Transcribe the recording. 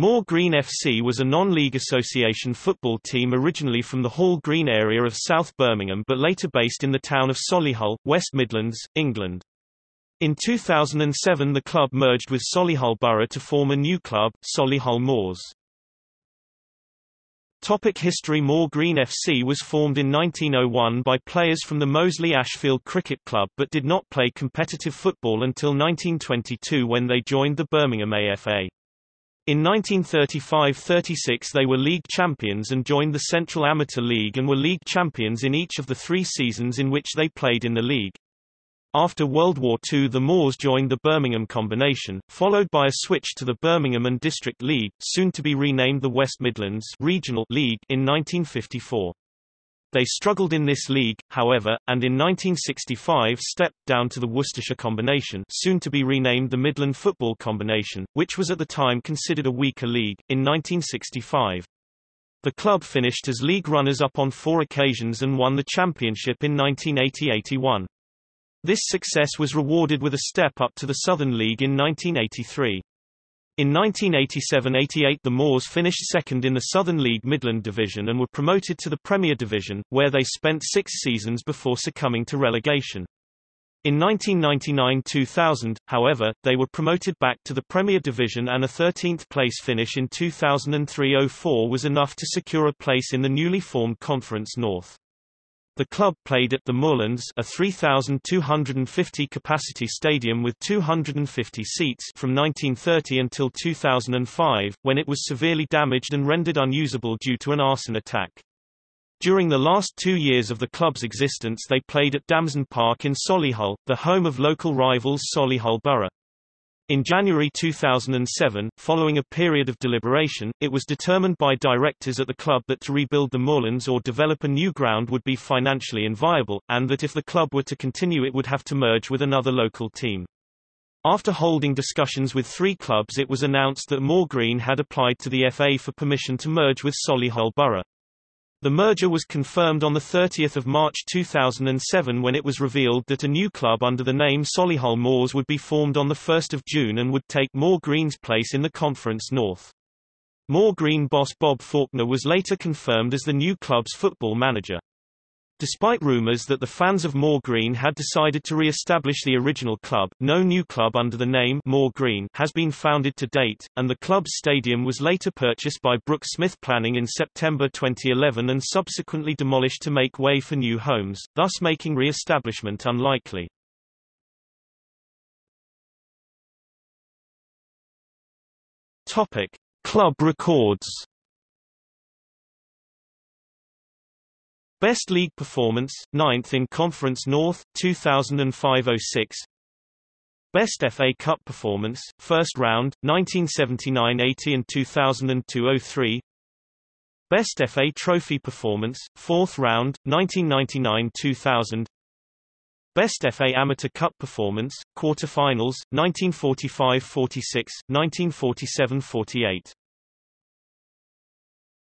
Moor Green FC was a non-league association football team originally from the Hall Green area of South Birmingham but later based in the town of Solihull, West Midlands, England. In 2007 the club merged with Solihull Borough to form a new club, Solihull Moors. Topic history Moor Green FC was formed in 1901 by players from the Moseley Ashfield Cricket Club but did not play competitive football until 1922 when they joined the Birmingham AFA. In 1935–36 they were league champions and joined the Central Amateur League and were league champions in each of the three seasons in which they played in the league. After World War II the Moors joined the Birmingham Combination, followed by a switch to the Birmingham and District League, soon to be renamed the West Midlands Regional League in 1954. They struggled in this league, however, and in 1965 stepped down to the Worcestershire Combination soon to be renamed the Midland Football Combination, which was at the time considered a weaker league, in 1965. The club finished as league runners-up on four occasions and won the championship in 1980-81. This success was rewarded with a step up to the Southern League in 1983. In 1987–88 the Moors finished second in the Southern League Midland Division and were promoted to the Premier Division, where they spent six seasons before succumbing to relegation. In 1999–2000, however, they were promoted back to the Premier Division and a 13th place finish in 2003–04 was enough to secure a place in the newly formed Conference North. The club played at the Moorlands a 3,250 capacity stadium with 250 seats from 1930 until 2005, when it was severely damaged and rendered unusable due to an arson attack. During the last two years of the club's existence they played at Damson Park in Solihull, the home of local rivals Solihull Borough. In January 2007, following a period of deliberation, it was determined by directors at the club that to rebuild the moorlands or develop a new ground would be financially inviable, and that if the club were to continue it would have to merge with another local team. After holding discussions with three clubs it was announced that Moor Green had applied to the FA for permission to merge with Solihull Borough. The merger was confirmed on 30 March 2007 when it was revealed that a new club under the name Solihull Moors would be formed on 1 June and would take Moor Green's place in the Conference North. Moor Green boss Bob Faulkner was later confirmed as the new club's football manager. Despite rumours that the fans of Moor Green had decided to re-establish the original club, no new club under the name Moor Green has been founded to date, and the club's stadium was later purchased by Brook Smith Planning in September 2011 and subsequently demolished to make way for new homes, thus making re-establishment unlikely. Topic: Club records Best League Performance, 9th in Conference North, 2005–06 Best FA Cup Performance, First Round, 1979–80 and 2002–03 Best FA Trophy Performance, Fourth Round, 1999–2000 Best FA Amateur Cup Performance, Quarter-finals, 1945–46, 1947–48